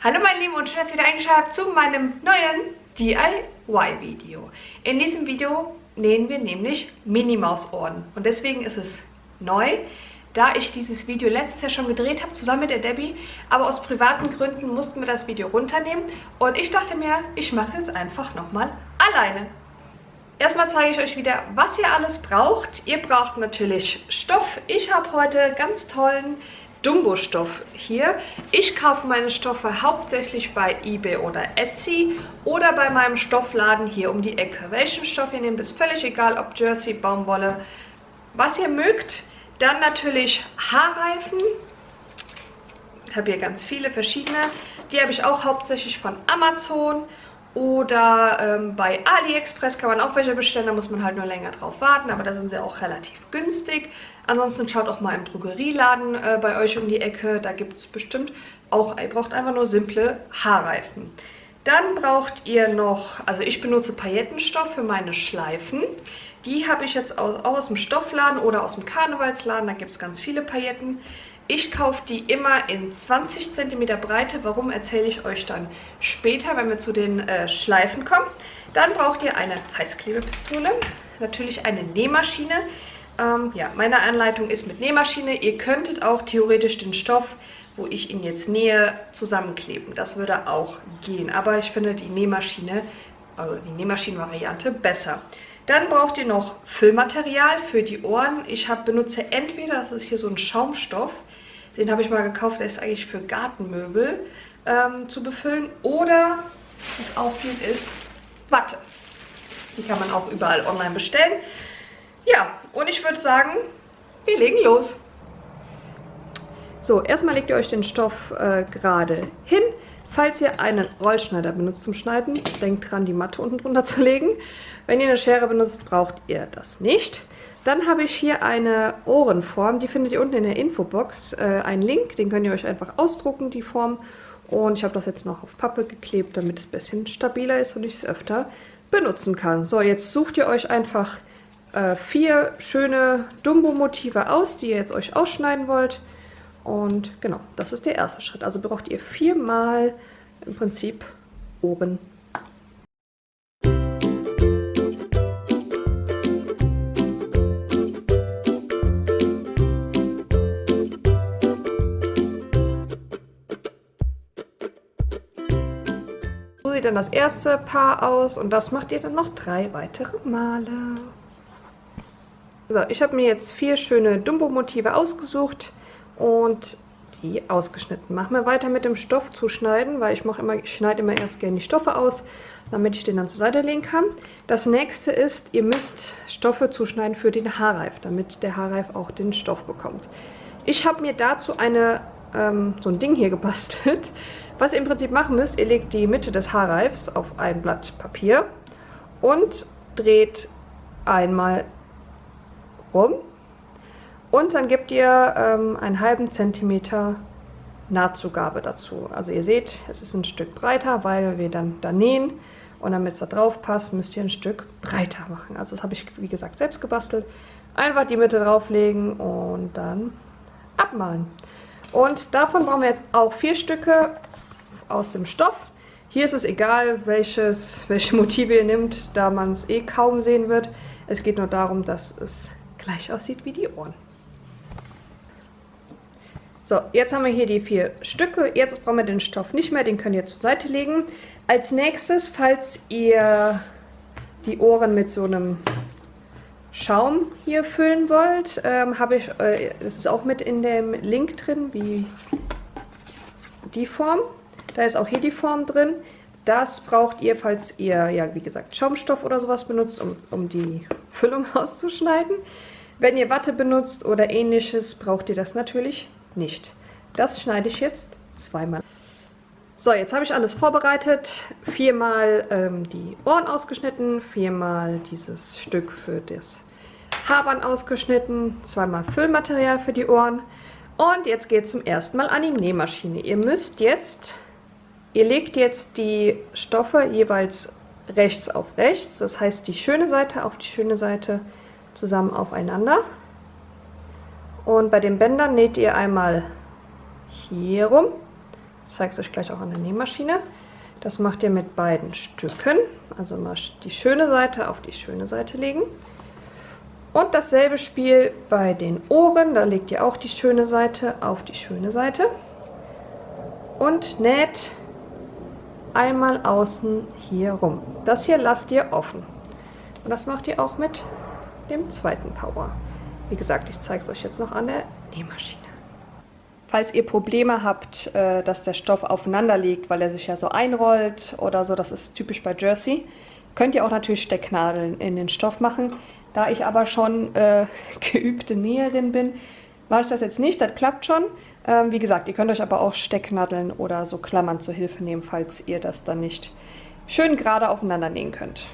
Hallo meine Lieben und schön, dass ihr wieder eingeschaltet habt zu meinem neuen DIY-Video. In diesem Video nähen wir nämlich Mini-Maus-Ohren und deswegen ist es neu, da ich dieses Video letztes Jahr schon gedreht habe, zusammen mit der Debbie, aber aus privaten Gründen mussten wir das Video runternehmen und ich dachte mir, ich mache es jetzt einfach nochmal alleine. Erstmal zeige ich euch wieder, was ihr alles braucht. Ihr braucht natürlich Stoff. Ich habe heute ganz tollen Dumbo-Stoff hier. Ich kaufe meine Stoffe hauptsächlich bei eBay oder Etsy oder bei meinem Stoffladen hier um die Ecke. Welchen Stoff ihr nehmt, ist völlig egal, ob Jersey, Baumwolle, was ihr mögt. Dann natürlich Haarreifen. Ich habe hier ganz viele verschiedene. Die habe ich auch hauptsächlich von Amazon oder ähm, bei AliExpress kann man auch welche bestellen, da muss man halt nur länger drauf warten, aber da sind sie auch relativ günstig. Ansonsten schaut auch mal im Drogerieladen äh, bei euch um die Ecke, da gibt es bestimmt auch, ihr braucht einfach nur simple Haarreifen. Dann braucht ihr noch, also ich benutze Paillettenstoff für meine Schleifen. Die habe ich jetzt auch aus dem Stoffladen oder aus dem Karnevalsladen, da gibt es ganz viele Pailletten. Ich kaufe die immer in 20 cm Breite. Warum erzähle ich euch dann später, wenn wir zu den äh, Schleifen kommen. Dann braucht ihr eine Heißklebepistole, natürlich eine Nähmaschine. Ähm, ja, meine Anleitung ist mit Nähmaschine. Ihr könntet auch theoretisch den Stoff, wo ich ihn jetzt nähe, zusammenkleben. Das würde auch gehen, aber ich finde die Nähmaschine, also die Nähmaschinenvariante besser. Dann braucht ihr noch Füllmaterial für die Ohren. Ich hab, benutze entweder, das ist hier so ein Schaumstoff, den habe ich mal gekauft, der ist eigentlich für Gartenmöbel ähm, zu befüllen. Oder, was auch geht, ist Watte. Die kann man auch überall online bestellen. Ja, und ich würde sagen, wir legen los. So, erstmal legt ihr euch den Stoff äh, gerade hin. Falls ihr einen Rollschneider benutzt zum Schneiden, denkt dran, die Matte unten drunter zu legen. Wenn ihr eine Schere benutzt, braucht ihr das nicht. Dann habe ich hier eine Ohrenform, die findet ihr unten in der Infobox. Äh, einen Link, den könnt ihr euch einfach ausdrucken, die Form. Und ich habe das jetzt noch auf Pappe geklebt, damit es ein bisschen stabiler ist und ich es öfter benutzen kann. So, jetzt sucht ihr euch einfach äh, vier schöne Dumbo-Motive aus, die ihr jetzt euch ausschneiden wollt. Und genau, das ist der erste Schritt. Also braucht ihr viermal im Prinzip Ohren sieht dann das erste Paar aus und das macht ihr dann noch drei weitere Male. So, ich habe mir jetzt vier schöne Dumbo-Motive ausgesucht und die ausgeschnitten. Machen wir weiter mit dem Stoff zuschneiden, weil ich mache immer, ich schneide immer erst gerne die Stoffe aus, damit ich den dann zur Seite legen kann. Das nächste ist, ihr müsst Stoffe zuschneiden für den Haarreif, damit der Haarreif auch den Stoff bekommt. Ich habe mir dazu eine, ähm, so ein Ding hier gebastelt. Was ihr im Prinzip machen müsst, ihr legt die Mitte des Haarreifs auf ein Blatt Papier und dreht einmal rum. Und dann gebt ihr ähm, einen halben Zentimeter Nahtzugabe dazu. Also ihr seht, es ist ein Stück breiter, weil wir dann da nähen. Und damit es da drauf passt, müsst ihr ein Stück breiter machen. Also das habe ich, wie gesagt, selbst gebastelt. Einfach die Mitte drauflegen und dann abmalen. Und davon brauchen wir jetzt auch vier Stücke aus dem Stoff. Hier ist es egal, welches, welche Motive ihr nehmt, da man es eh kaum sehen wird. Es geht nur darum, dass es gleich aussieht wie die Ohren. So, jetzt haben wir hier die vier Stücke. Jetzt brauchen wir den Stoff nicht mehr, den könnt ihr zur Seite legen. Als nächstes, falls ihr die Ohren mit so einem Schaum hier füllen wollt, ähm, habe ich, äh, das ist auch mit in dem Link drin, wie die Form. Da ist auch hier die Form drin. Das braucht ihr, falls ihr, ja wie gesagt, Schaumstoff oder sowas benutzt, um, um die Füllung auszuschneiden. Wenn ihr Watte benutzt oder ähnliches, braucht ihr das natürlich nicht. Das schneide ich jetzt zweimal. So, jetzt habe ich alles vorbereitet. Viermal ähm, die Ohren ausgeschnitten, viermal dieses Stück für das Haarband ausgeschnitten, zweimal Füllmaterial für die Ohren. Und jetzt geht es zum ersten Mal an die Nähmaschine. Ihr müsst jetzt Ihr legt jetzt die Stoffe jeweils rechts auf rechts, das heißt die schöne Seite auf die schöne Seite zusammen aufeinander. Und bei den Bändern näht ihr einmal hier rum, Ich zeige es euch gleich auch an der Nähmaschine. Das macht ihr mit beiden Stücken. Also mal die schöne Seite auf die schöne Seite legen. Und dasselbe Spiel bei den Ohren. Da legt ihr auch die schöne Seite auf die schöne Seite. Und näht einmal außen hier rum. Das hier lasst ihr offen. Und das macht ihr auch mit dem zweiten Power. Wie gesagt, ich zeige es euch jetzt noch an der Nähmaschine. Falls ihr Probleme habt, äh, dass der Stoff aufeinander liegt, weil er sich ja so einrollt oder so, das ist typisch bei Jersey, könnt ihr auch natürlich Stecknadeln in den Stoff machen. Da ich aber schon äh, geübte Näherin bin, mache ich das jetzt nicht. Das klappt schon. Ähm, wie gesagt, ihr könnt euch aber auch Stecknadeln oder so Klammern zur Hilfe nehmen, falls ihr das dann nicht schön gerade aufeinander nähen könnt.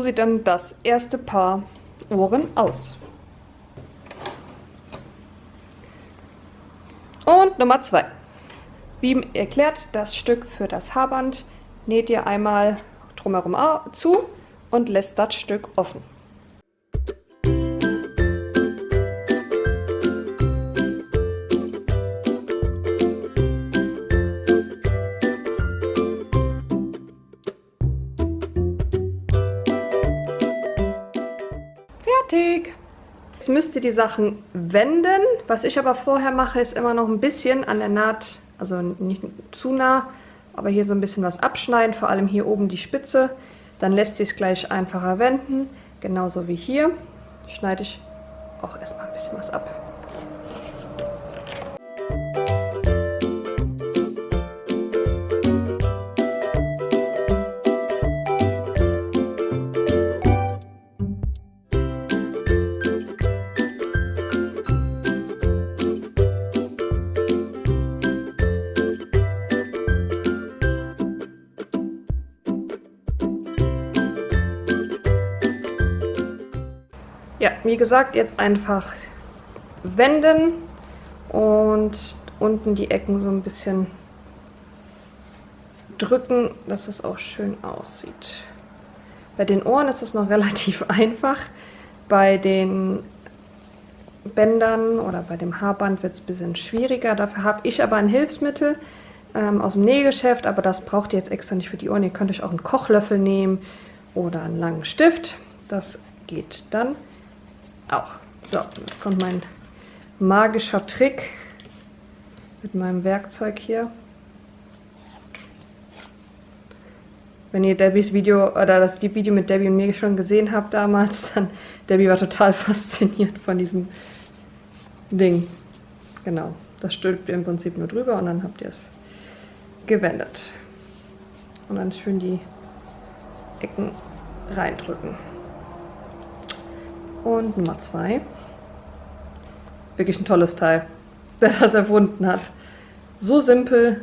So sieht dann das erste Paar Ohren aus. Und Nummer zwei. Wie erklärt, das Stück für das Haarband näht ihr einmal drumherum zu und lässt das Stück offen. Müsst ihr die Sachen wenden. Was ich aber vorher mache, ist immer noch ein bisschen an der Naht, also nicht zu nah, aber hier so ein bisschen was abschneiden, vor allem hier oben die Spitze. Dann lässt sich es gleich einfacher wenden, genauso wie hier. Schneide ich auch erstmal ein bisschen was ab. Wie gesagt, jetzt einfach wenden und unten die Ecken so ein bisschen drücken, dass es auch schön aussieht. Bei den Ohren ist es noch relativ einfach. Bei den Bändern oder bei dem Haarband wird es ein bisschen schwieriger. Dafür habe ich aber ein Hilfsmittel ähm, aus dem Nähgeschäft, aber das braucht ihr jetzt extra nicht für die Ohren. Ihr könnt euch auch einen Kochlöffel nehmen oder einen langen Stift. Das geht dann auch. So, jetzt kommt mein magischer Trick mit meinem Werkzeug hier. Wenn ihr Debbies Video oder das die Video mit Debbie und mir schon gesehen habt damals, dann Debbie war total fasziniert von diesem Ding. Genau, das stülpt ihr im Prinzip nur drüber und dann habt ihr es gewendet. Und dann schön die Ecken reindrücken. Und Nummer zwei. Wirklich ein tolles Teil, der das erfunden hat. So simpel,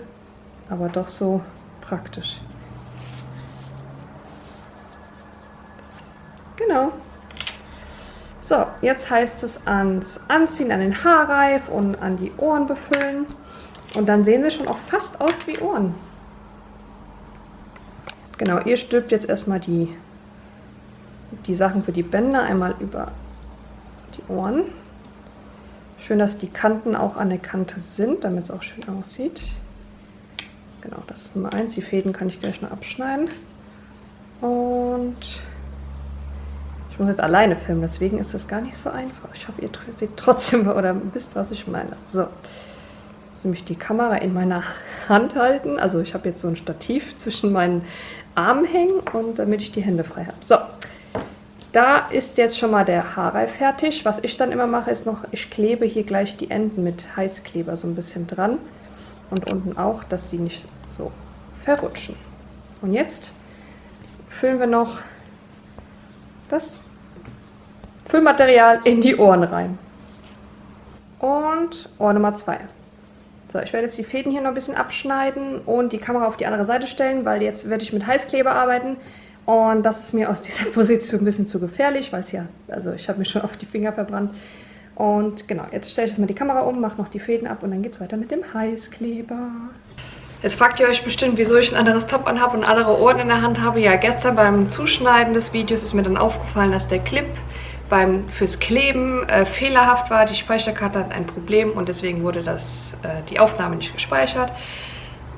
aber doch so praktisch. Genau. So, jetzt heißt es ans Anziehen, an den Haarreif und an die Ohren befüllen. Und dann sehen sie schon auch fast aus wie Ohren. Genau, ihr stülpt jetzt erstmal die die Sachen für die Bänder einmal über die Ohren. Schön, dass die Kanten auch an der Kante sind, damit es auch schön aussieht. Genau, das ist Nummer 1. Die Fäden kann ich gleich noch abschneiden. Und ich muss jetzt alleine filmen, deswegen ist das gar nicht so einfach. Ich hoffe, ihr seht trotzdem oder wisst, was ich meine. So, ich muss nämlich die Kamera in meiner Hand halten. Also ich habe jetzt so ein Stativ zwischen meinen Armen hängen und damit ich die Hände frei habe. So, da ist jetzt schon mal der Haarreif fertig. Was ich dann immer mache, ist noch, ich klebe hier gleich die Enden mit Heißkleber so ein bisschen dran. Und unten auch, dass die nicht so verrutschen. Und jetzt füllen wir noch das Füllmaterial in die Ohren rein. Und Ohr Nummer 2. So, ich werde jetzt die Fäden hier noch ein bisschen abschneiden und die Kamera auf die andere Seite stellen, weil jetzt werde ich mit Heißkleber arbeiten. Und das ist mir aus dieser Position ein bisschen zu gefährlich, weil es ja, also ich habe mir schon auf die Finger verbrannt. Und genau, jetzt stelle ich jetzt mal die Kamera um, mache noch die Fäden ab und dann geht es weiter mit dem Heißkleber. Jetzt fragt ihr euch bestimmt, wieso ich ein anderes Top anhabe und andere Ohren in der Hand habe. Ja, gestern beim Zuschneiden des Videos ist mir dann aufgefallen, dass der Clip beim, fürs Kleben äh, fehlerhaft war. Die Speicherkarte hat ein Problem und deswegen wurde das, äh, die Aufnahme nicht gespeichert.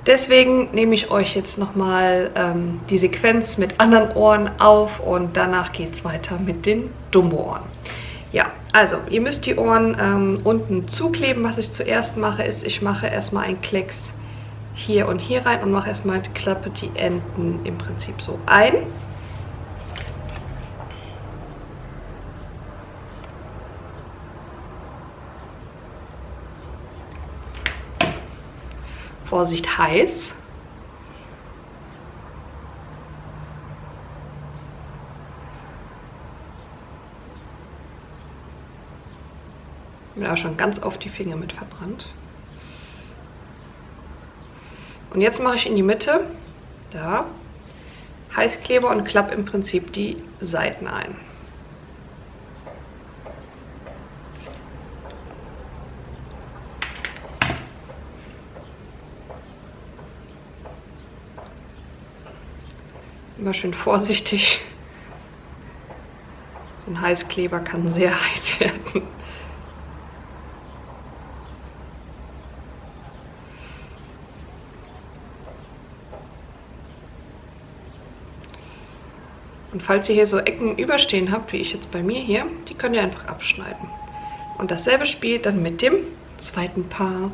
Deswegen nehme ich euch jetzt nochmal ähm, die Sequenz mit anderen Ohren auf und danach geht es weiter mit den Dumbo-Ohren. Ja, also ihr müsst die Ohren ähm, unten zukleben. Was ich zuerst mache, ist, ich mache erstmal einen Klecks hier und hier rein und mache erstmal, klappe die Enden im Prinzip so ein. Vorsicht heiß. Ich bin auch schon ganz auf die Finger mit verbrannt. Und jetzt mache ich in die Mitte, da, Heißkleber und klappe im Prinzip die Seiten ein. Immer schön vorsichtig. So ein Heißkleber kann sehr heiß werden. Und falls ihr hier so Ecken überstehen habt, wie ich jetzt bei mir hier, die könnt ihr einfach abschneiden. Und dasselbe spielt dann mit dem zweiten Paar.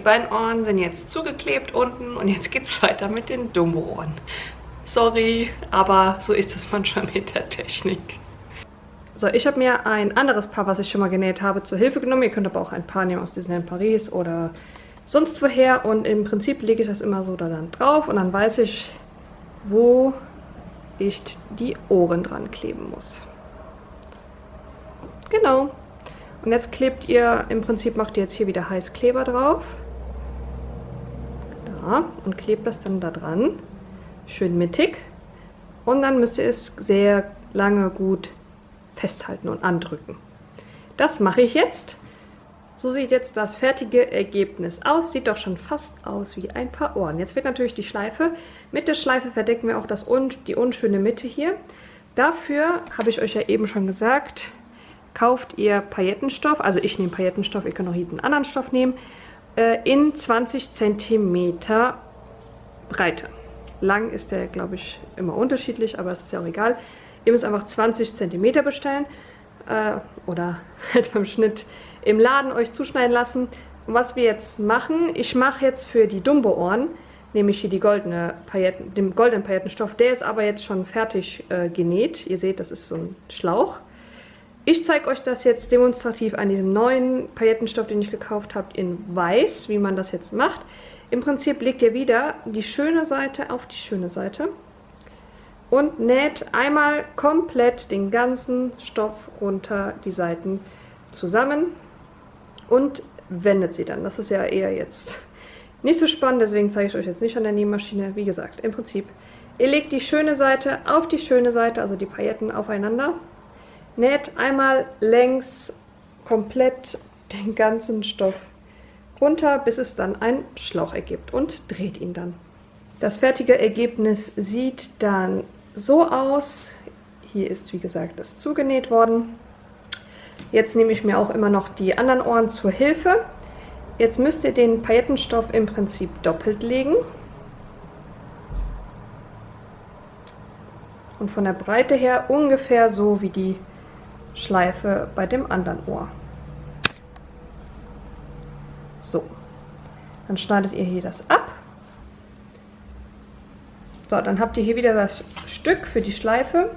Die beiden Ohren sind jetzt zugeklebt unten und jetzt geht es weiter mit den Dumbo-Ohren. Sorry, aber so ist es manchmal mit der Technik. So, ich habe mir ein anderes Paar, was ich schon mal genäht habe, zur Hilfe genommen. Ihr könnt aber auch ein Paar nehmen aus Disneyland Paris oder sonst woher. Und im Prinzip lege ich das immer so da dann drauf und dann weiß ich, wo ich die Ohren dran kleben muss. Genau. Und jetzt klebt ihr, im Prinzip macht ihr jetzt hier wieder Heißkleber drauf. Und klebt das dann da dran. Schön mittig. Und dann müsst ihr es sehr lange gut festhalten und andrücken. Das mache ich jetzt. So sieht jetzt das fertige Ergebnis aus. Sieht doch schon fast aus wie ein paar Ohren. Jetzt wird natürlich die Schleife. Mit der Schleife verdecken wir auch das un die unschöne Mitte hier. Dafür habe ich euch ja eben schon gesagt, kauft ihr Paillettenstoff, also ich nehme Paillettenstoff, ihr könnt auch jeden anderen Stoff nehmen, in 20 cm Breite. Lang ist der, glaube ich, immer unterschiedlich, aber es ist ja auch egal. Ihr müsst einfach 20 cm bestellen äh, oder halt beim Schnitt im Laden euch zuschneiden lassen. Und was wir jetzt machen, ich mache jetzt für die Dumbo-Ohren, nämlich hier die goldene Pailletten, den goldenen Paillettenstoff. Der ist aber jetzt schon fertig äh, genäht. Ihr seht, das ist so ein Schlauch. Ich zeige euch das jetzt demonstrativ an diesem neuen Paillettenstoff, den ich gekauft habe, in weiß, wie man das jetzt macht. Im Prinzip legt ihr wieder die schöne Seite auf die schöne Seite und näht einmal komplett den ganzen Stoff runter die Seiten zusammen und wendet sie dann. Das ist ja eher jetzt nicht so spannend, deswegen zeige ich euch jetzt nicht an der Nähmaschine. Wie gesagt, im Prinzip, ihr legt die schöne Seite auf die schöne Seite, also die Pailletten aufeinander näht einmal längs komplett den ganzen Stoff runter, bis es dann einen Schlauch ergibt und dreht ihn dann. Das fertige Ergebnis sieht dann so aus. Hier ist, wie gesagt, das zugenäht worden. Jetzt nehme ich mir auch immer noch die anderen Ohren zur Hilfe. Jetzt müsst ihr den Paillettenstoff im Prinzip doppelt legen. Und von der Breite her ungefähr so wie die Schleife bei dem anderen Ohr. So, dann schneidet ihr hier das ab. So, dann habt ihr hier wieder das Stück für die Schleife.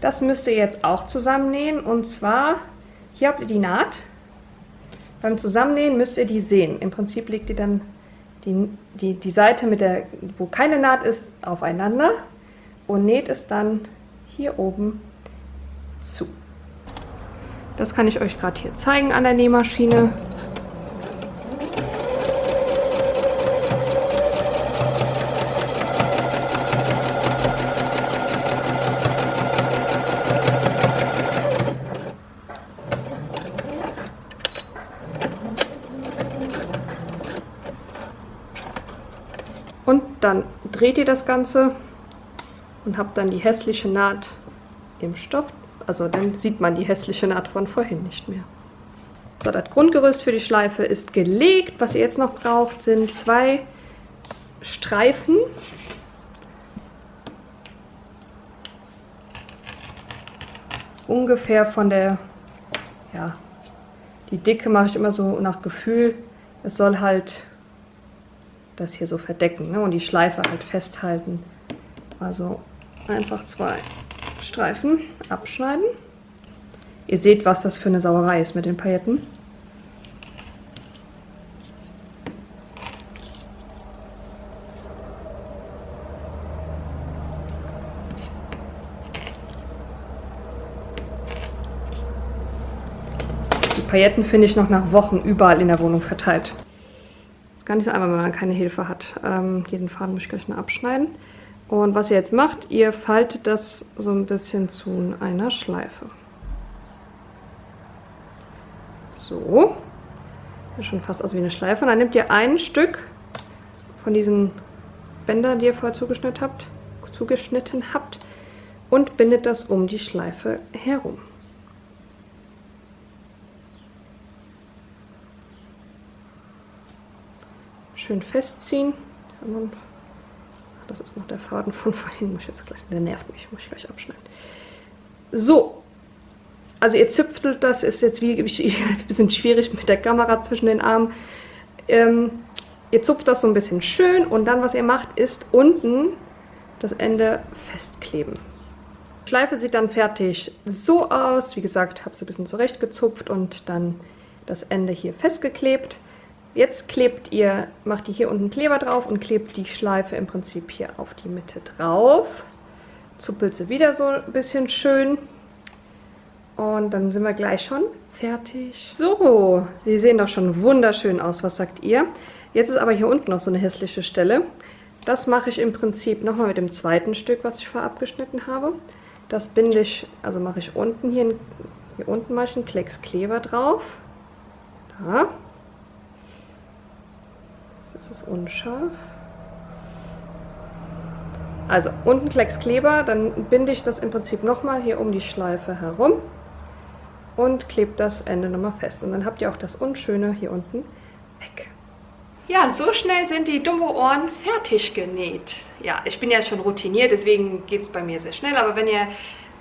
Das müsst ihr jetzt auch zusammennähen und zwar, hier habt ihr die Naht. Beim Zusammennähen müsst ihr die sehen. Im Prinzip legt ihr dann die, die, die Seite, mit der, wo keine Naht ist, aufeinander und näht es dann hier oben zu. Das kann ich euch gerade hier zeigen an der Nähmaschine. Und dann dreht ihr das Ganze und habt dann die hässliche Naht im Stoff also dann sieht man die hässliche Naht von vorhin nicht mehr. So, das Grundgerüst für die Schleife ist gelegt. Was ihr jetzt noch braucht, sind zwei Streifen. Ungefähr von der, ja, die Dicke mache ich immer so nach Gefühl. Es soll halt das hier so verdecken ne? und die Schleife halt festhalten. Also einfach zwei Streifen abschneiden. Ihr seht, was das für eine Sauerei ist mit den Pailletten. Die Pailletten finde ich noch nach Wochen überall in der Wohnung verteilt. Ist gar nicht so einfach, wenn man keine Hilfe hat. Ähm, jeden Faden muss ich gleich noch abschneiden. Und was ihr jetzt macht, ihr faltet das so ein bisschen zu einer Schleife. So. Sieht schon fast aus wie eine Schleife. Und dann nehmt ihr ein Stück von diesen Bändern, die ihr vorher zugeschnitten habt, zugeschnitten habt und bindet das um die Schleife herum. Schön festziehen. Das ist noch der Faden von vorhin. Muss ich jetzt gleich, der nervt mich, muss ich gleich abschneiden. So. Also ihr züpftelt das, ist jetzt wie ein bisschen schwierig mit der Kamera zwischen den Armen. Ähm, ihr zupft das so ein bisschen schön und dann, was ihr macht, ist unten das Ende festkleben. Die Schleife sieht dann fertig so aus. Wie gesagt, habe sie ein bisschen zurechtgezupft und dann das Ende hier festgeklebt. Jetzt klebt ihr, macht ihr hier unten Kleber drauf und klebt die Schleife im Prinzip hier auf die Mitte drauf. Zuppelt sie wieder so ein bisschen schön. Und dann sind wir gleich schon fertig. So, sie sehen doch schon wunderschön aus. Was sagt ihr? Jetzt ist aber hier unten noch so eine hässliche Stelle. Das mache ich im Prinzip nochmal mit dem zweiten Stück, was ich vorab geschnitten habe. Das binde ich, also mache ich unten hier, hier unten mache ich einen Klecks Kleber drauf. Da. Ist unscharf. Also unten Klecks Kleber, dann binde ich das im Prinzip nochmal hier um die Schleife herum und klebe das Ende nochmal fest. Und dann habt ihr auch das Unschöne hier unten weg. Ja, so schnell sind die Dumbo-Ohren fertig genäht. Ja, ich bin ja schon routiniert, deswegen geht es bei mir sehr schnell. Aber wenn ihr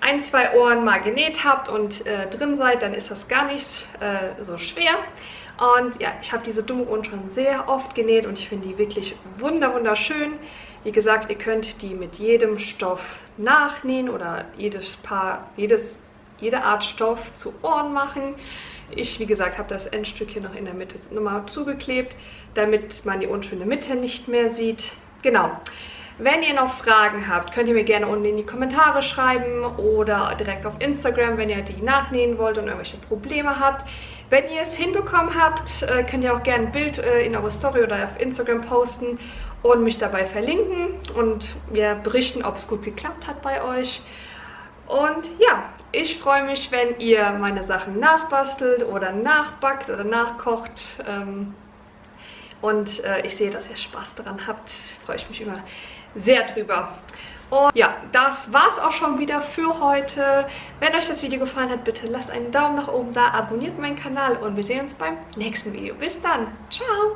ein, zwei Ohren mal genäht habt und äh, drin seid, dann ist das gar nicht äh, so schwer. Und ja, ich habe diese Dumbo-Ohren schon sehr oft genäht und ich finde die wirklich wunder wunderschön. Wie gesagt, ihr könnt die mit jedem Stoff nachnähen oder jedes Paar, jedes, jede Art Stoff zu Ohren machen. Ich, wie gesagt, habe das Endstück hier noch in der Mitte nochmal zugeklebt, damit man die unschöne Mitte nicht mehr sieht. Genau. Wenn ihr noch Fragen habt, könnt ihr mir gerne unten in die Kommentare schreiben oder direkt auf Instagram, wenn ihr die nachnähen wollt und irgendwelche Probleme habt. Wenn ihr es hinbekommen habt, äh, könnt ihr auch gerne ein Bild äh, in eure Story oder auf Instagram posten und mich dabei verlinken und mir berichten, ob es gut geklappt hat bei euch. Und ja, ich freue mich, wenn ihr meine Sachen nachbastelt oder nachbackt oder nachkocht. Ähm, und äh, ich sehe, dass ihr Spaß daran habt. Freue ich mich immer sehr drüber. Und ja, das war's auch schon wieder für heute. Wenn euch das Video gefallen hat, bitte lasst einen Daumen nach oben da, abonniert meinen Kanal und wir sehen uns beim nächsten Video. Bis dann. Ciao.